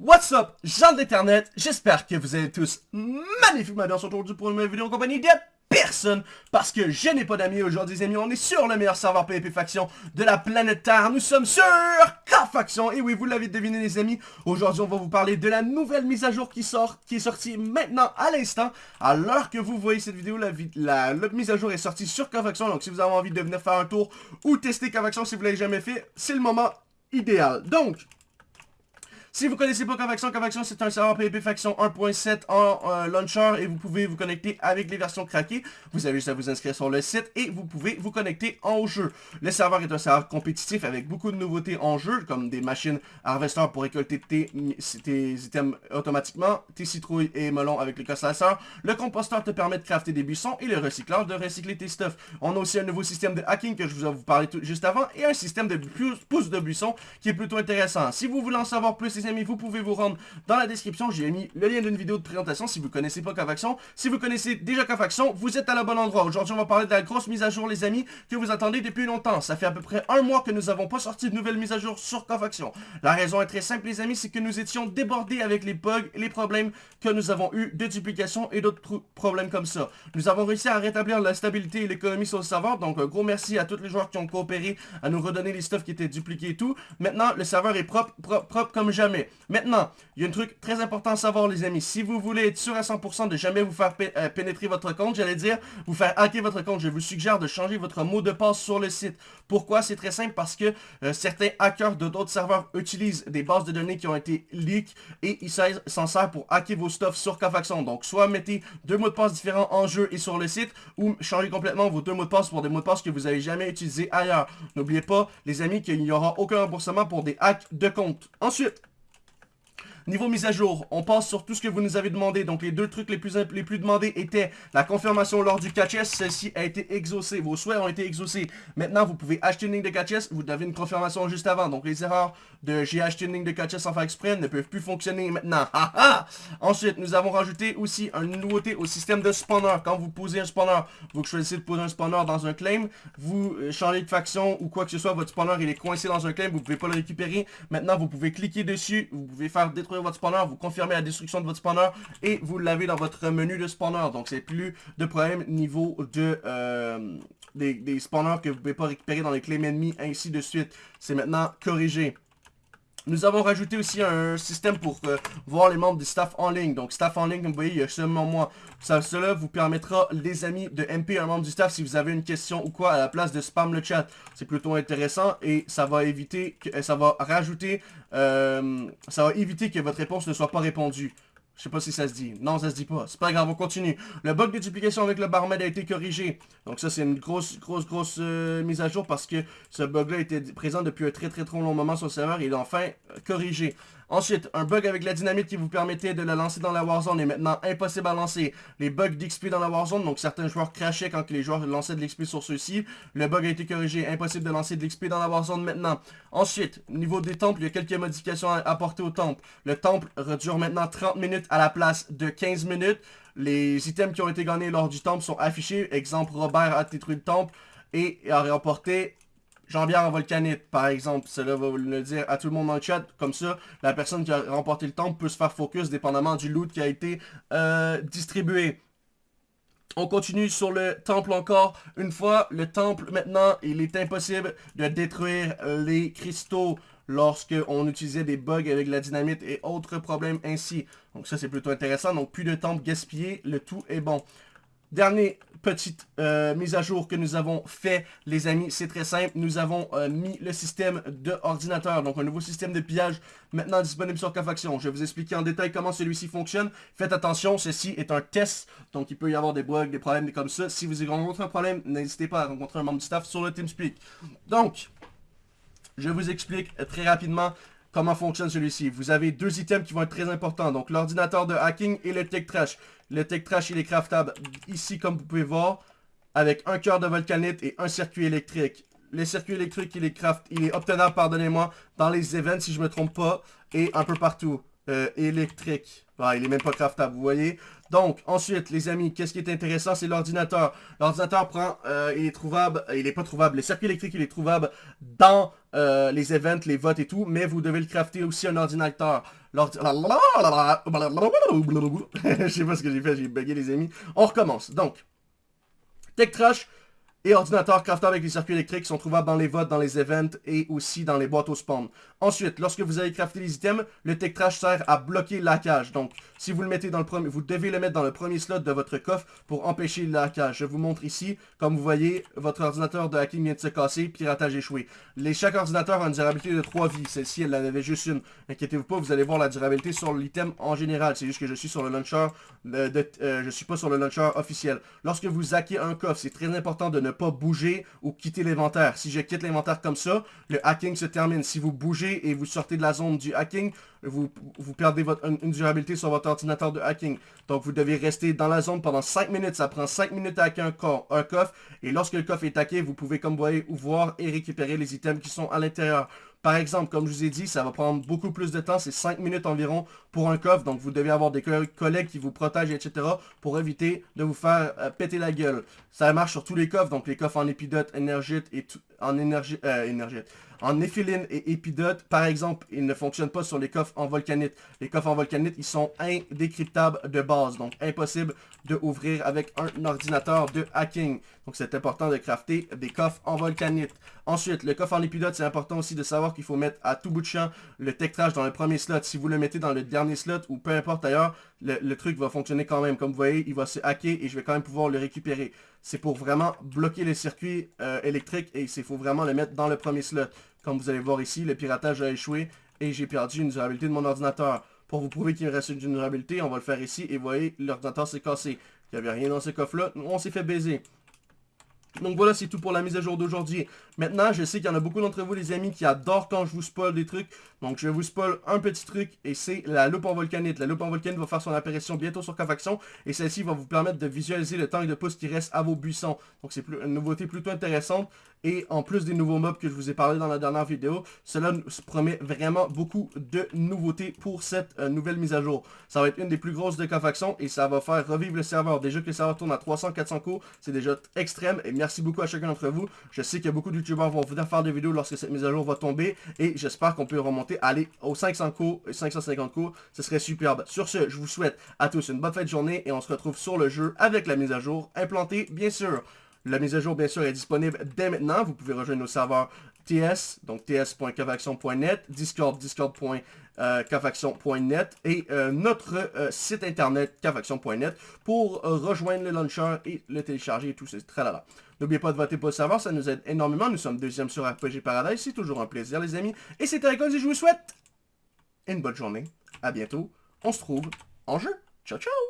What's up, gens d'internet, j'espère que vous allez tous magnifiquement bien aujourd'hui pour une nouvelle vidéo en compagnie de personne parce que je n'ai pas d'amis aujourd'hui les amis, on est sur le meilleur serveur PvP Faction de la planète Terre, nous sommes sur K-Faction, et oui vous l'avez deviné les amis, aujourd'hui on va vous parler de la nouvelle mise à jour qui sort, qui est sortie maintenant à l'instant, à l'heure que vous voyez cette vidéo, la, la, la, mise à jour est sortie sur K-Faction, donc si vous avez envie de venir faire un tour ou tester K-Faction si vous l'avez jamais fait, c'est le moment idéal, donc... Si vous connaissez pas Convection, Convection c'est un serveur PvP Faction 1.7 en euh, launcher et vous pouvez vous connecter avec les versions craquées. Vous avez juste à vous inscrire sur le site et vous pouvez vous connecter en jeu. Le serveur est un serveur compétitif avec beaucoup de nouveautés en jeu, comme des machines harvester pour récolter tes, items automatiquement, tes citrouilles et melons avec les constellations. Le composteur te permet de crafter des buissons et le recycleur de recycler tes stuff. On a aussi un nouveau système de hacking que je vous ai parlé juste avant et un système de pouces de buissons qui est plutôt intéressant. Si vous voulez en savoir plus, amis, vous pouvez vous rendre dans la description. J'ai mis le lien d'une vidéo de présentation si vous connaissez pas Cavaction. Si vous connaissez déjà Cavaction, vous êtes à la bonne endroit. Aujourd'hui, on va parler de la grosse mise à jour, les amis, que vous attendez depuis longtemps. Ça fait à peu près un mois que nous n'avons pas sorti de nouvelles mises à jour sur Cavaction. La raison est très simple, les amis, c'est que nous étions débordés avec les bugs les problèmes que nous avons eu de duplication et d'autres problèmes comme ça. Nous avons réussi à rétablir la stabilité et l'économie sur le serveur. Donc, un gros merci à tous les joueurs qui ont coopéré à nous redonner les stuffs qui étaient dupliqués et tout. Maintenant, le serveur est propre, propre, propre comme jamais. Maintenant, il y a un truc très important à savoir les amis. Si vous voulez être sûr à 100% de jamais vous faire euh, pénétrer votre compte, j'allais dire, vous faire hacker votre compte, je vous suggère de changer votre mot de passe sur le site. Pourquoi? C'est très simple parce que euh, certains hackers de d'autres serveurs utilisent des bases de données qui ont été leak et ils s'en servent pour hacker vos stuff sur Kafaxon. Donc soit mettez deux mots de passe différents en jeu et sur le site ou changez complètement vos deux mots de passe pour des mots de passe que vous n'avez jamais utilisés ailleurs. N'oubliez pas les amis qu'il n'y aura aucun remboursement pour des hacks de compte. Ensuite, Niveau mise à jour, on passe sur tout ce que vous nous avez demandé. Donc les deux trucs les plus, les plus demandés étaient la confirmation lors du catch Celle-ci a été exaucée. Vos souhaits ont été exaucés. Maintenant, vous pouvez acheter une ligne de catch Vous avez une confirmation juste avant. Donc les erreurs de j'ai acheté une ligne de catch sans faire exprès ne peuvent plus fonctionner maintenant. Ensuite, nous avons rajouté aussi une nouveauté au système de spawner. Quand vous posez un spawner, vous choisissez de poser un spawner dans un claim. Vous euh, changez de faction ou quoi que ce soit. Votre spawner il est coincé dans un claim. Vous pouvez pas le récupérer. Maintenant, vous pouvez cliquer dessus. Vous pouvez faire détruire votre spawner, vous confirmez la destruction de votre spawner et vous l'avez dans votre menu de spawner. Donc c'est plus de problème niveau de euh, des, spawners que vous pouvez pas récupérer dans les clés ennemis, ainsi de suite. C'est maintenant corrigé. Nous avons rajouté aussi un système pour euh, voir les membres du staff en ligne. Donc, staff en ligne, comme vous voyez, il y a seulement moi. Cela vous permettra, les amis, de MP un membre du staff si vous avez une question ou quoi à la place de spam le chat. C'est plutôt intéressant et ça va éviter, euh, ça va éviter que votre réponse ne soit pas répondue. Je sais pas si ça se dit. Non, ça se dit pas. C'est pas grave, on continue. Le bug de duplication avec le barmaid a été corrigé. Donc ça, c'est une grosse, grosse, grosse euh, mise à jour parce que ce bug-là était présent depuis un très, très, très long moment sur le serveur. Il est enfin euh, corrigé. Ensuite, un bug avec la dynamite qui vous permettait de la lancer dans la Warzone est maintenant impossible à lancer. Les bugs d'XP dans la Warzone, donc certains joueurs crachaient quand les joueurs lançaient de l'XP sur ceux-ci. Le bug a été corrigé, impossible de lancer de l'XP dans la Warzone maintenant. Ensuite, niveau des temples, il y a quelques modifications à apporter au temple. Le temple dure maintenant 30 minutes à la place de 15 minutes. Les items qui ont été gagnés lors du temple sont affichés. Exemple, Robert a détruit le temple et a remporté Jean-Pierre en volcanite, par exemple. Cela va le dire à tout le monde dans le chat. Comme ça, la personne qui a remporté le temple peut se faire focus dépendamment du loot qui a été euh, distribué. On continue sur le temple encore. Une fois, le temple, maintenant, il est impossible de détruire les cristaux lorsque on utilisait des bugs avec la dynamite et autres problèmes ainsi. Donc ça, c'est plutôt intéressant. Donc, plus de temple gaspillé, le tout est bon. Dernière petite euh, mise à jour que nous avons fait, les amis, c'est très simple. Nous avons euh, mis le système de ordinateur, donc un nouveau système de pillage maintenant disponible sur Cafaction. Je vais vous expliquer en détail comment celui-ci fonctionne. Faites attention, ceci est un test, donc il peut y avoir des bugs, des problèmes comme ça. Si vous rencontrez un problème, n'hésitez pas à rencontrer un membre du staff sur le TeamSpeak. Donc, je vous explique très rapidement comment fonctionne celui-ci? Vous avez deux items qui vont être très importants. Donc, l'ordinateur de hacking et le tech trash. Le tech trash, il est craftable ici, comme vous pouvez voir, avec un cœur de volcanite et un circuit électrique. Le circuit électrique, il est craft, il est obtenable, pardonnez-moi, dans les events, si je me trompe pas, et un peu partout. Euh, électrique. Ah, il est même pas craftable, vous voyez? Donc, ensuite, les amis, qu'est-ce qui est intéressant, c'est l'ordinateur. L'ordinateur prend, euh, il est trouvable, il est pas trouvable, le circuit électrique, il est trouvable dans euh, les events, les votes et tout, mais vous devez le crafter aussi un ordinateur. Je sais pas ce que j'ai fait, j'ai bugué les amis. On recommence. Donc, Tech Trash, et ordinateur crafté avec les circuits électriques sont trouvables dans les votes, dans les events et aussi dans les boîtes au spawn. Ensuite, lorsque vous allez crafter les items, le tech sert à bloquer la cage. Donc, si vous le mettez dans le premier, vous devez le mettre dans le premier slot de votre coffre pour empêcher la cage. Je vous montre ici, comme vous voyez, votre ordinateur de hacking vient de se casser, piratage échoué. Les, chaque ordinateur a une durabilité de 3 vies. Celle-ci, elle en avait juste une. Inquiétez-vous pas, vous allez voir la durabilité sur l'item en général. C'est juste que je suis sur le launcher, de, euh, je suis pas sur le launcher officiel. Lorsque vous hackez un coffre, c'est très important de ne pas bouger ou quitter l'inventaire. Si je quitte l'inventaire comme ça, le hacking se termine. Si vous bougez et vous sortez de la zone du hacking, vous, vous perdez votre, une, durabilité sur votre ordinateur de hacking. Donc vous devez rester dans la zone pendant 5 minutes. Ça prend 5 minutes à hacker un, un coffre. Et lorsque le coffre est hacké, vous pouvez, comme vous voyez, voir et récupérer les items qui sont à l'intérieur. Par exemple, comme je vous ai dit, ça va prendre beaucoup plus de temps, c'est 5 minutes environ pour un coffre, donc vous devez avoir des collègues qui vous protègent, etc. pour éviter de vous faire euh, péter la gueule. Ça marche sur tous les coffres, donc les coffres en épidote, énergite et en énergie, euh, en éphiline et épidote, par exemple, ils ne fonctionnent pas sur les coffres en volcanite. Les coffres en volcanite, ils sont indécryptables de base, donc impossible de ouvrir avec un ordinateur de hacking. Donc c'est important de crafter des coffres en volcanite. Ensuite, le coffre en épidote, c'est important aussi de savoir qu'il faut mettre à tout bout de champ le tech trash dans le premier slot. Si vous le mettez dans le dernier slot ou peu importe ailleurs, le, truc va fonctionner quand même. Comme vous voyez, il va se hacker et je vais quand même pouvoir le récupérer. C'est pour vraiment bloquer les circuits euh, électriques et il faut vraiment le mettre dans le premier slot. Comme vous allez voir ici, le piratage a échoué et j'ai perdu une durabilité de mon ordinateur. Pour vous prouver qu'il me reste une durabilité, on va le faire ici et vous voyez, l'ordinateur s'est cassé. Il n'y avait rien dans ce coffre-là, on s'est fait baiser. Donc voilà, c'est tout pour la mise à jour d'aujourd'hui. Maintenant, je sais qu'il y en a beaucoup d'entre vous, les amis, qui adorent quand je vous spoil des trucs. Donc je vais vous spoil un petit truc, et c'est la loupe en volcanite. La loupe en volcanite va faire son apparition bientôt sur Cofaction, et celle-ci va vous permettre de visualiser le tank de pouce qui reste à vos buissons. Donc c'est une nouveauté plutôt intéressante. Et en plus des nouveaux mobs que je vous ai parlé dans la dernière vidéo, cela nous promet vraiment beaucoup de nouveautés pour cette euh, nouvelle mise à jour. Ça va être une des plus grosses de Cofaction et ça va faire revivre le serveur. Déjà que le serveur tourne à 300-400 coups, c'est déjà extrême. Et merci beaucoup à chacun d'entre vous. Je sais que beaucoup de youtubeurs vont venir faire des vidéos lorsque cette mise à jour va tomber. Et j'espère qu'on peut remonter, aller aux 500 coups et 550 coups. Ce serait superbe. Sur ce, je vous souhaite à tous une bonne fin de journée et on se retrouve sur le jeu avec la mise à jour implantée, bien sûr. La mise à jour, bien sûr, est disponible dès maintenant. Vous pouvez rejoindre nos serveurs TS, donc ts.cavaction.net, Discord, discord.cavaction.net et euh, notre euh, site internet cavaction.net pour euh, rejoindre le launcher et le télécharger et tout ce tralala. N'oubliez pas de voter pour le serveur, ça nous aide énormément. Nous sommes deuxième sur RPG Paradise, c'est toujours un plaisir les amis. Et c'était Icons et je vous souhaite une bonne journée. À bientôt. On se trouve en jeu. Ciao ciao